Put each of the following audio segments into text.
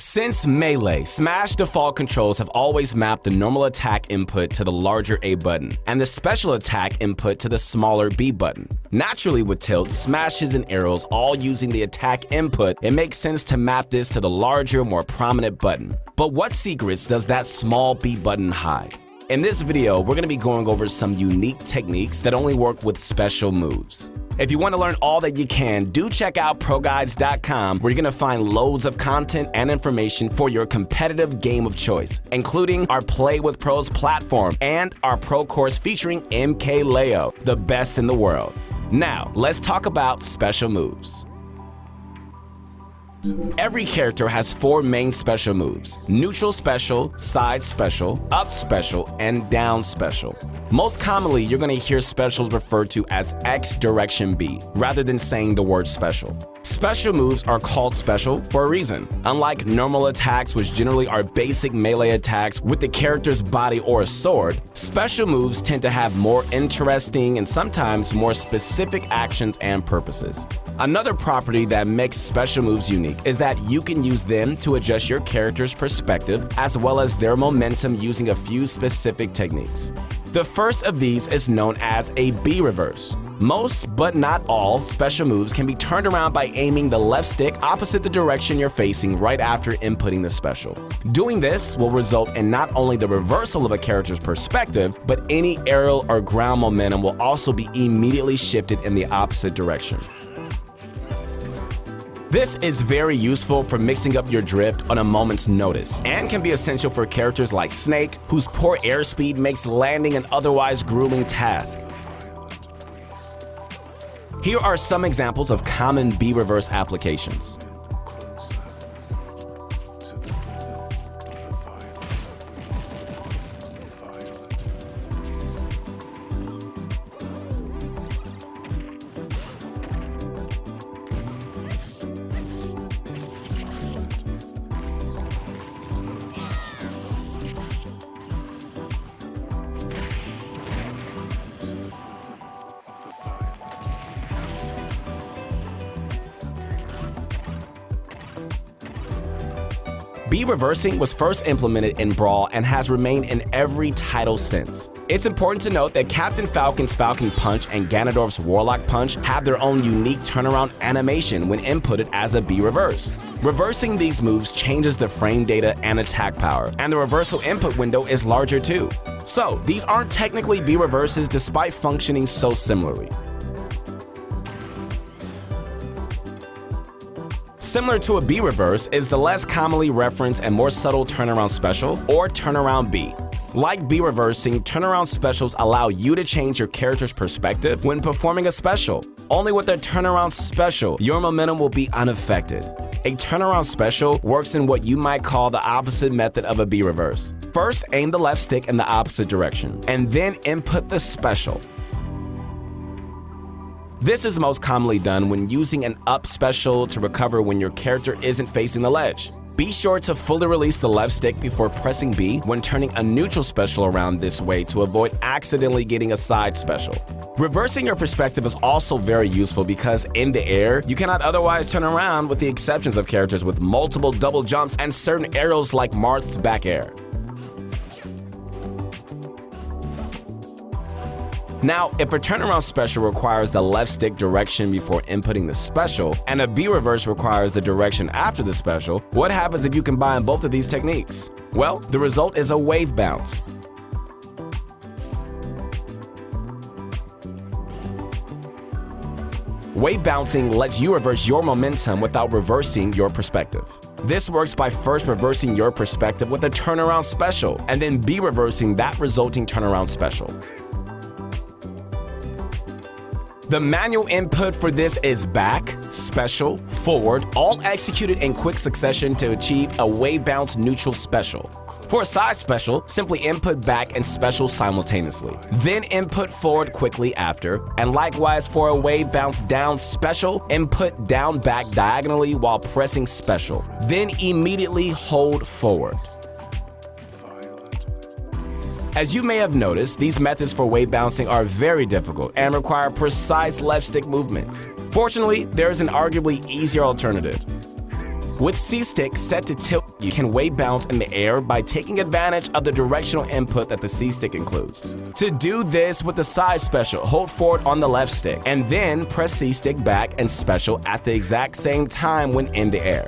Since Melee, Smash default controls have always mapped the normal attack input to the larger A button, and the special attack input to the smaller B button. Naturally with tilt, smashes, and aerials all using the attack input, it makes sense to map this to the larger, more prominent button. But what secrets does that small B button hide? In this video, we're going to be going over some unique techniques that only work with special moves. If you want to learn all that you can, do check out ProGuides.com where you're going to find loads of content and information for your competitive game of choice, including our Play with Pros platform and our Pro course featuring MKLeo, the best in the world. Now, let's talk about special moves. Every character has four main special moves, neutral special, side special, up special, and down special. Most commonly, you're going to hear specials referred to as X direction B, rather than saying the word special. Special moves are called special for a reason. Unlike normal attacks, which generally are basic melee attacks with the character's body or a sword, special moves tend to have more interesting and sometimes more specific actions and purposes. Another property that makes special moves unique is that you can use them to adjust your character's perspective as well as their momentum using a few specific techniques. The first of these is known as a B reverse. Most, but not all, special moves can be turned around by aiming the left stick opposite the direction you're facing right after inputting the special. Doing this will result in not only the reversal of a character's perspective, but any aerial or ground momentum will also be immediately shifted in the opposite direction. This is very useful for mixing up your drift on a moment's notice and can be essential for characters like Snake, whose poor airspeed makes landing an otherwise grueling task. Here are some examples of common B-reverse applications. B reversing was first implemented in Brawl and has remained in every title since. It's important to note that Captain Falcon's Falcon Punch and Ganondorf's Warlock Punch have their own unique turnaround animation when inputted as a B reverse. Reversing these moves changes the frame data and attack power, and the reversal input window is larger too. So, these aren't technically B reverses despite functioning so similarly. Similar to a B reverse is the less commonly referenced and more subtle turnaround special, or turnaround B. Like B reversing, turnaround specials allow you to change your character's perspective when performing a special. Only with a turnaround special, your momentum will be unaffected. A turnaround special works in what you might call the opposite method of a B reverse. First, aim the left stick in the opposite direction, and then input the special. This is most commonly done when using an up special to recover when your character isn't facing the ledge. Be sure to fully release the left stick before pressing B when turning a neutral special around this way to avoid accidentally getting a side special. Reversing your perspective is also very useful because in the air, you cannot otherwise turn around with the exceptions of characters with multiple double jumps and certain aerials like Marth's back air. Now, if a turnaround special requires the left stick direction before inputting the special, and a B reverse requires the direction after the special, what happens if you combine both of these techniques? Well, the result is a wave bounce. Wave bouncing lets you reverse your momentum without reversing your perspective. This works by first reversing your perspective with a turnaround special, and then B reversing that resulting turnaround special. The manual input for this is back, special, forward, all executed in quick succession to achieve a wave bounce neutral special. For a side special, simply input back and special simultaneously. Then input forward quickly after, and likewise for a wave bounce down special, input down back diagonally while pressing special. Then immediately hold forward. As you may have noticed, these methods for wave bouncing are very difficult and require precise left stick movements. Fortunately, there is an arguably easier alternative. With C-Stick set to tilt, you can wave bounce in the air by taking advantage of the directional input that the C-Stick includes. To do this with the side special, hold forward on the left stick, and then press C-Stick back and special at the exact same time when in the air.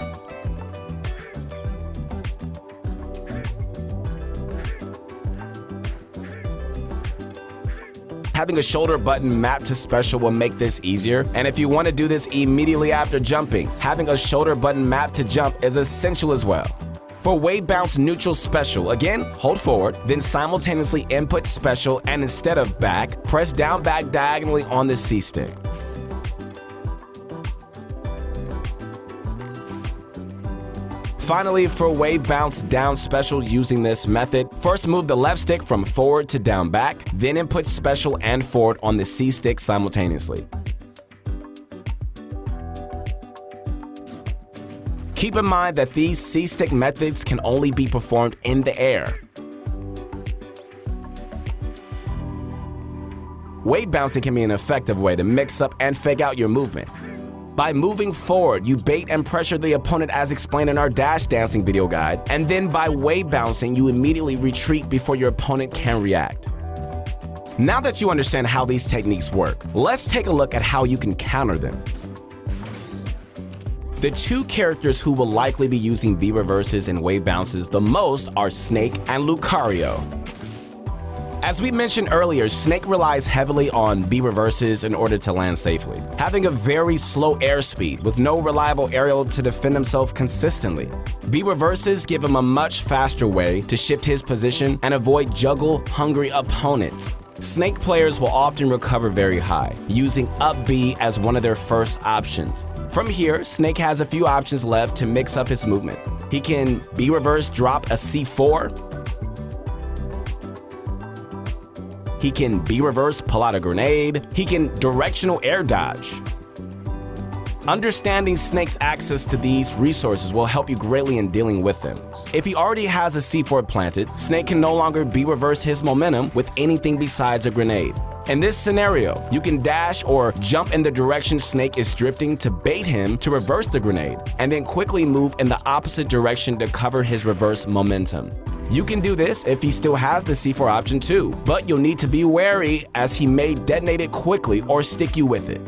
Having a shoulder button mapped to special will make this easier. And if you want to do this immediately after jumping, having a shoulder button mapped to jump is essential as well. For wave bounce neutral special, again, hold forward, then simultaneously input special and instead of back, press down back diagonally on the C-stick. Finally, for wave bounce down special using this method, first move the left stick from forward to down back, then input special and forward on the C stick simultaneously. Keep in mind that these C-stick methods can only be performed in the air. Wave bouncing can be an effective way to mix up and fake out your movement. By moving forward, you bait and pressure the opponent as explained in our dash dancing video guide, and then by wave bouncing, you immediately retreat before your opponent can react. Now that you understand how these techniques work, let's take a look at how you can counter them. The two characters who will likely be using B reverses and wave bounces the most are Snake and Lucario. As we mentioned earlier, Snake relies heavily on B reverses in order to land safely, having a very slow airspeed with no reliable aerial to defend himself consistently. B reverses give him a much faster way to shift his position and avoid juggle-hungry opponents. Snake players will often recover very high, using up B as one of their first options. From here, Snake has a few options left to mix up his movement. He can B reverse drop a C4, He can B reverse, pull out a grenade. He can directional air dodge. Understanding Snake's access to these resources will help you greatly in dealing with them. If he already has a C4 planted, Snake can no longer B reverse his momentum with anything besides a grenade. In this scenario, you can dash or jump in the direction Snake is drifting to bait him to reverse the grenade, and then quickly move in the opposite direction to cover his reverse momentum. You can do this if he still has the C4 option too, but you'll need to be wary as he may detonate it quickly or stick you with it.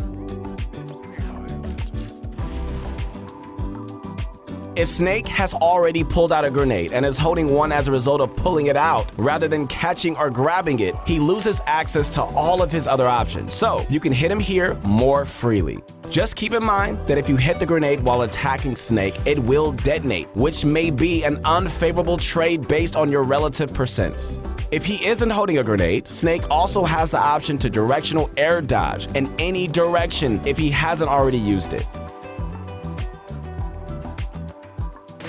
If Snake has already pulled out a grenade and is holding one as a result of pulling it out, rather than catching or grabbing it, he loses access to all of his other options, so you can hit him here more freely. Just keep in mind that if you hit the grenade while attacking Snake, it will detonate, which may be an unfavorable trade based on your relative percents. If he isn't holding a grenade, Snake also has the option to directional air dodge in any direction if he hasn't already used it.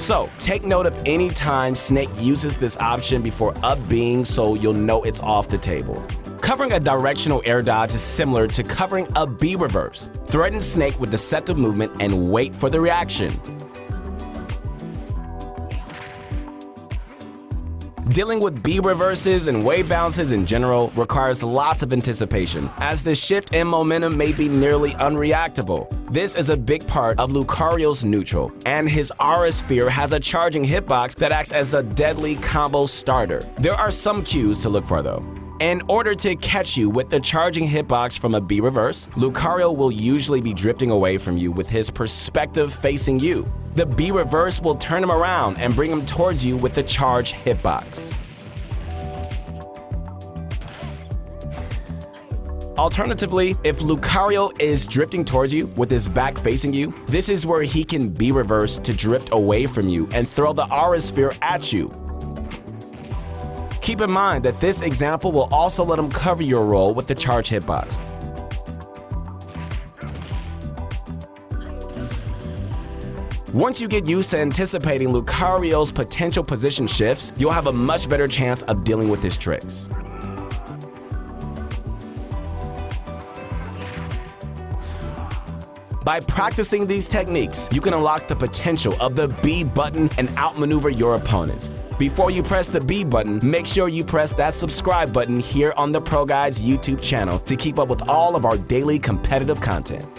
So take note of any time Snake uses this option before up B so you'll know it's off the table. Covering a directional air dodge is similar to covering a B reverse. Threaten Snake with deceptive movement and wait for the reaction. Dealing with B reverses and wave bounces in general requires lots of anticipation, as the shift in momentum may be nearly unreactable. This is a big part of Lucario's neutral, and his Aura Sphere has a charging hitbox that acts as a deadly combo starter. There are some cues to look for though. In order to catch you with the charging hitbox from a B reverse, Lucario will usually be drifting away from you with his perspective facing you. The B reverse will turn him around and bring him towards you with the charge hitbox. Alternatively, if Lucario is drifting towards you with his back facing you, this is where he can B reverse to drift away from you and throw the Aura Sphere at you. Keep in mind that this example will also let him cover your roll with the charge hitbox. Once you get used to anticipating Lucario's potential position shifts, you'll have a much better chance of dealing with his tricks. By practicing these techniques, you can unlock the potential of the B button and outmaneuver your opponents. Before you press the B button, make sure you press that subscribe button here on the Pro YouTube channel to keep up with all of our daily competitive content.